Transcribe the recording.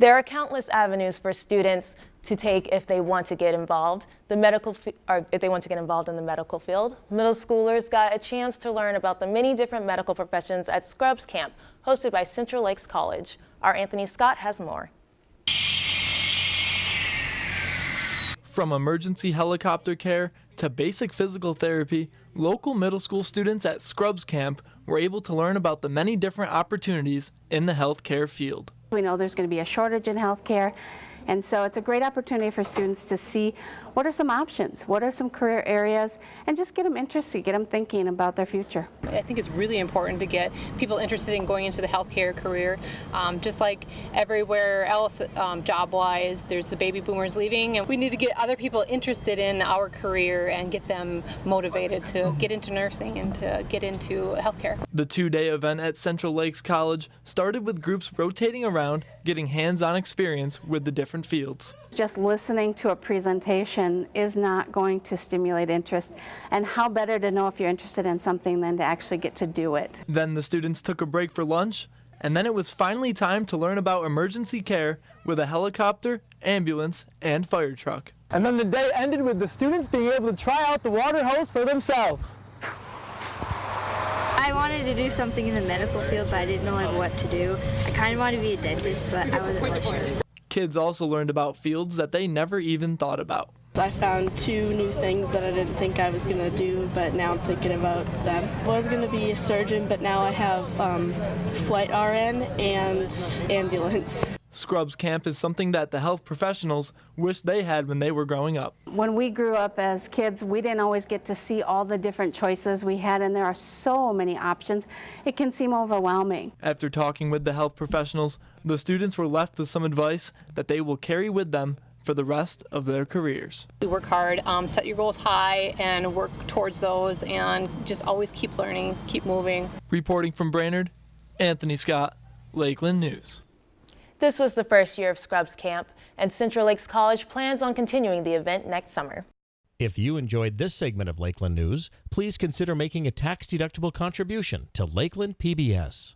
There are countless avenues for students to take if they want to get involved. The medical, or if they want to get involved in the medical field. Middle schoolers got a chance to learn about the many different medical professions at Scrubs Camp, hosted by Central Lakes College. Our Anthony Scott has more. From emergency helicopter care to basic physical therapy, local middle school students at Scrubs Camp were able to learn about the many different opportunities in the healthcare field. We know there's going to be a shortage in healthcare, and so it's a great opportunity for students to see what are some options, what are some career areas, and just get them interested, get them thinking about their future. I think it's really important to get people interested in going into the healthcare career. Um, just like everywhere else, um, job-wise, there's the baby boomers leaving, and we need to get other people interested in our career and get them motivated to get into nursing and to get into healthcare. The two-day event at Central Lakes College started with groups rotating around, getting hands-on experience with the different fields. Just listening to a presentation is not going to stimulate interest, and how better to know if you're interested in something than to actually get to do it. Then the students took a break for lunch, and then it was finally time to learn about emergency care with a helicopter, ambulance, and fire truck. And then the day ended with the students being able to try out the water hose for themselves. I wanted to do something in the medical field, but I didn't know like what to do. I kind of wanted to be a dentist, but I wasn't really sure. Kids also learned about fields that they never even thought about. I found two new things that I didn't think I was going to do, but now I'm thinking about them. I was going to be a surgeon, but now I have um, flight RN and ambulance. Scrubs Camp is something that the health professionals wish they had when they were growing up. When we grew up as kids, we didn't always get to see all the different choices we had, and there are so many options. It can seem overwhelming. After talking with the health professionals, the students were left with some advice that they will carry with them for the rest of their careers. We work hard, um, set your goals high, and work towards those, and just always keep learning, keep moving. Reporting from Brainerd, Anthony Scott, Lakeland News. This was the first year of Scrubs Camp, and Central Lakes College plans on continuing the event next summer. If you enjoyed this segment of Lakeland News, please consider making a tax-deductible contribution to Lakeland PBS.